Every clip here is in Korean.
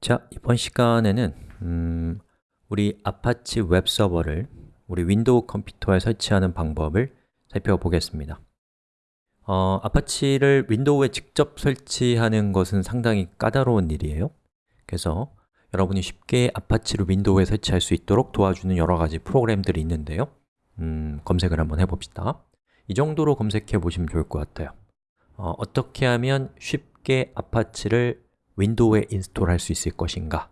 자, 이번 시간에는 음, 우리 아파치 웹 서버를 우리 윈도우 컴퓨터에 설치하는 방법을 살펴보겠습니다. 어, 아파치를 윈도우에 직접 설치하는 것은 상당히 까다로운 일이에요. 그래서 여러분이 쉽게 아파치를 윈도우에 설치할 수 있도록 도와주는 여러 가지 프로그램들이 있는데요. 음, 검색을 한번 해봅시다. 이 정도로 검색해 보시면 좋을 것 같아요. 어, 어떻게 하면 쉽게 아파치를 윈도우에 install할 수 있을 것인가?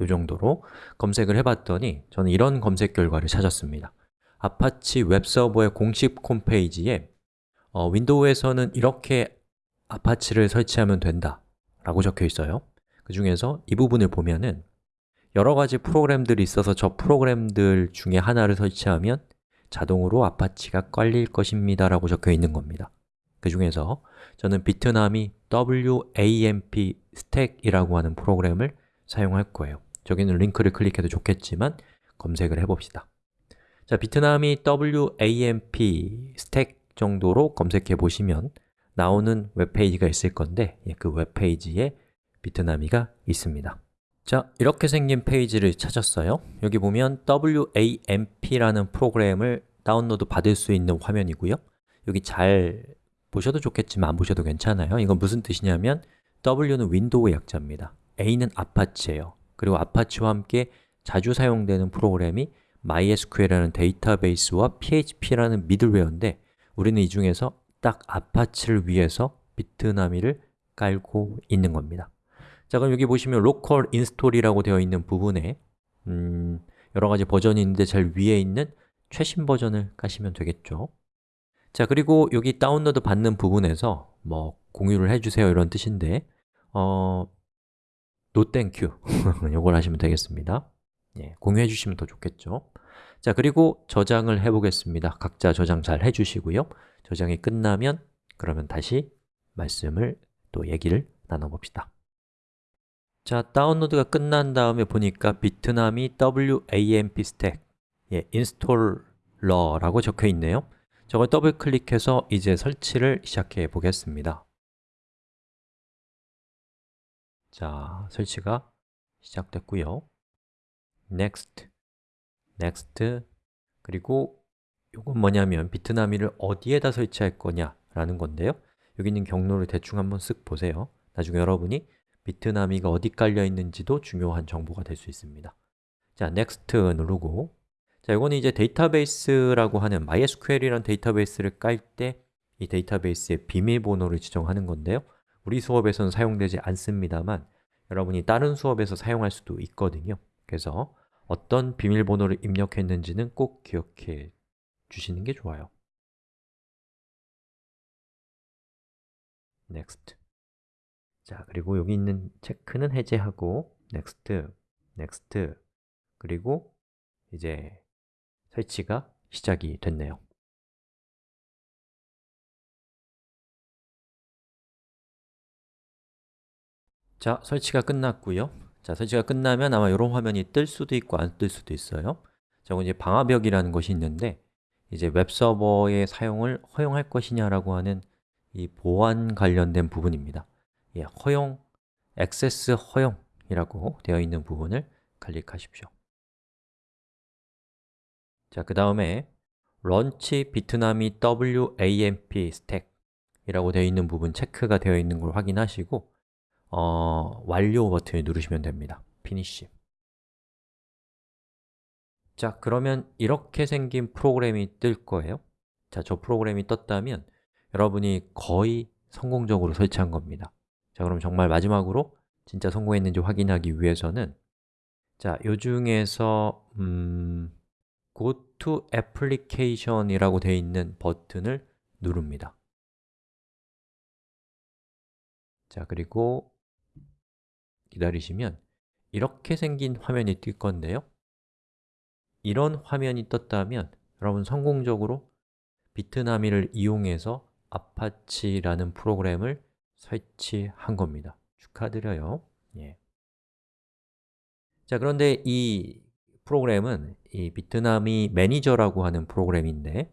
이 정도로 검색을 해봤더니 저는 이런 검색 결과를 찾았습니다. 아파치 웹서버의 공식 홈페이지에 어, 윈도우에서는 이렇게 아파치를 설치하면 된다 라고 적혀 있어요. 그 중에서 이 부분을 보면은 여러 가지 프로그램들이 있어서 저 프로그램들 중에 하나를 설치하면 자동으로 아파치가 깔릴 것입니다 라고 적혀 있는 겁니다 그 중에서 저는 비트남이 WAMP 스택이라고 하는 프로그램을 사용할 거예요. 저기는 링크를 클릭해도 좋겠지만 검색을 해봅시다. 자, Bitnami WAMP stack 정도로 검색해 보시면 나오는 웹페이지가 있을 건데 예, 그 웹페이지에 Bitnami가 있습니다. 자, 이렇게 생긴 페이지를 찾았어요. 여기 보면 WAMP라는 프로그램을 다운로드 받을 수 있는 화면이고요. 여기 잘 보셔도 좋겠지만 안 보셔도 괜찮아요. 이건 무슨 뜻이냐면 W는 윈도우 약자입니다. A는 아파치예요. 그리고 아파치와 함께 자주 사용되는 프로그램이 MySQL이라는 데이터베이스와 PHP라는 미들웨어인데 우리는 이 중에서 딱 아파치를 위해서 Bitnami를 깔고 있는 겁니다. 자 그럼 여기 보시면 local install이라고 되어 있는 부분에 음, 여러 가지 버전이 있는데 제일 위에 있는 최신 버전을 까시면 되겠죠 자, 그리고 여기 다운로드 받는 부분에서 뭐 공유를 해주세요 이런 뜻인데 어, no thank you. 이걸 하시면 되겠습니다. 예, 공유해 주시면 더 좋겠죠. 자, 그리고 저장을 해보겠습니다. 각자 저장 잘 해주시고요. 저장이 끝나면 그러면 다시 말씀을 또 얘기를 나눠봅시다. 자, 다운로드가 끝난 다음에 보니까 비트남이 WAMP stack 예, installer라고 적혀 있네요 저걸 더블 클릭해서 이제 설치를 시작해 보겠습니다. 자, 설치가 시작됐고요. Next, Next. 그리고 이건 뭐냐면 비트나미를 어디에다 설치할 거냐 라는 건데요. 여기 있는 경로를 대충 한번 쓱 보세요. 나중에 여러분이 비트나미가 어디 깔려 있는지도 중요한 정보가 될 수 있습니다. 자, Next 누르고 자, 이거는 이제 데이터베이스라고 하는 MySQL이라는 데이터베이스를 깔 때 이 데이터베이스의 비밀번호를 지정하는 건데요. 우리 수업에서는 사용되지 않습니다만 여러분이 다른 수업에서 사용할 수도 있거든요. 그래서 어떤 비밀번호를 입력했는지는 꼭 기억해 주시는 게 좋아요. Next. 자, 그리고 여기 있는 체크는 해제하고 Next, Next. 그리고 이제 설치가 시작이 됐네요. 자, 설치가 끝났고요. 자, 설치가 끝나면 아마 이런 화면이 뜰 수도 있고 안 뜰 수도 있어요. 자, 이제 방화벽이라는 것이 있는데 이제 웹서버의 사용을 허용할 것이냐라고 하는 이 보안 관련된 부분입니다. 예, 허용, 액세스 허용이라고 되어 있는 부분을 클릭하십시오 자, 그 다음에 launch 비트남이 WAMP stack 이라고 되어 있는 부분 체크가 되어 있는 걸 확인하시고 어, 완료 버튼을 누르시면 됩니다. finish 자, 그러면 이렇게 생긴 프로그램이 뜰 거예요. 자, 저 프로그램이 떴다면 여러분이 거의 성공적으로 설치한 겁니다. 자, 그럼 정말 마지막으로 진짜 성공했는지 확인하기 위해서는 자, 요 중에서 음... Go to Application이라고 되어 있는 버튼을 누릅니다. 자, 그리고 기다리시면 이렇게 생긴 화면이 뜰 건데요. 이런 화면이 떴다면 여러분 성공적으로 Bitnami를 이용해서 아파치라는 프로그램을 설치한 겁니다. 축하드려요. 예. 자, 그런데 이 프로그램은 이 Bitnami manager라고 하는 프로그램인데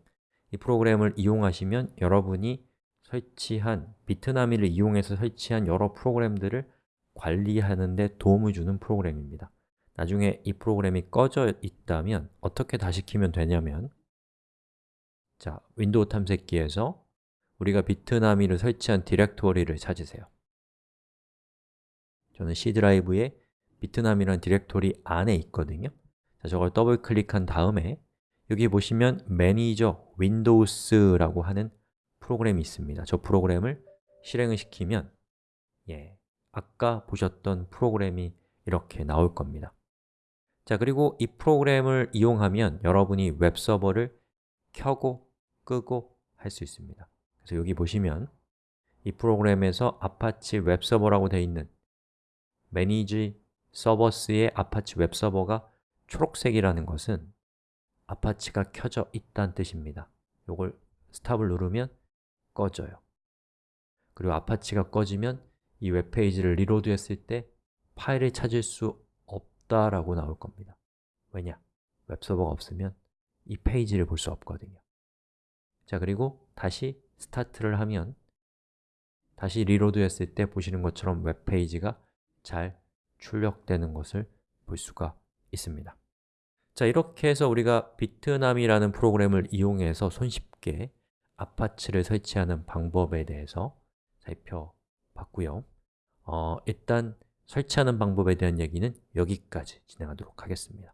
이 프로그램을 이용하시면 여러분이 설치한 Bitnami를 이용해서 설치한 여러 프로그램들을 관리하는 데 도움을 주는 프로그램입니다. 나중에 이 프로그램이 꺼져 있다면 어떻게 다시 키면 되냐면 자, 윈도우 탐색기에서 우리가 Bitnami를 설치한 디렉토리를 찾으세요. 저는 C 드라이브에 Bitnami라는 디렉토리 안에 있거든요 자, 저걸 더블 클릭한 다음에 여기 보시면 manager windows라고 하는 프로그램이 있습니다. 저 프로그램을 실행을 시키면 예, 아까 보셨던 프로그램이 이렇게 나올 겁니다. 자, 그리고 이 프로그램을 이용하면 여러분이 웹서버를 켜고 끄고 할 수 있습니다. 그래서 여기 보시면 이 프로그램에서 아파치 웹서버라고 되어 있는 Manage Servers의 아파치 웹서버가 초록색이라는 것은 아파치가 켜져 있다는 뜻입니다. 이걸 stop을 누르면 꺼져요. 그리고 아파치가 꺼지면 이 웹페이지를 reload 했을 때 파일을 찾을 수 없다라고 나올 겁니다. 왜냐? 웹서버가 없으면 이 페이지를 볼 수 없거든요. 자, 그리고 다시 start를 하면 다시 reload 했을 때 보시는 것처럼 웹페이지가 잘 출력되는 것을 볼 수가 있습니다 자, 이렇게 해서 우리가 비트남이라는 프로그램을 이용해서 손쉽게 아파치를 설치하는 방법에 대해서 살펴봤고요. 어, 일단 설치하는 방법에 대한 얘기는 여기까지 진행하도록 하겠습니다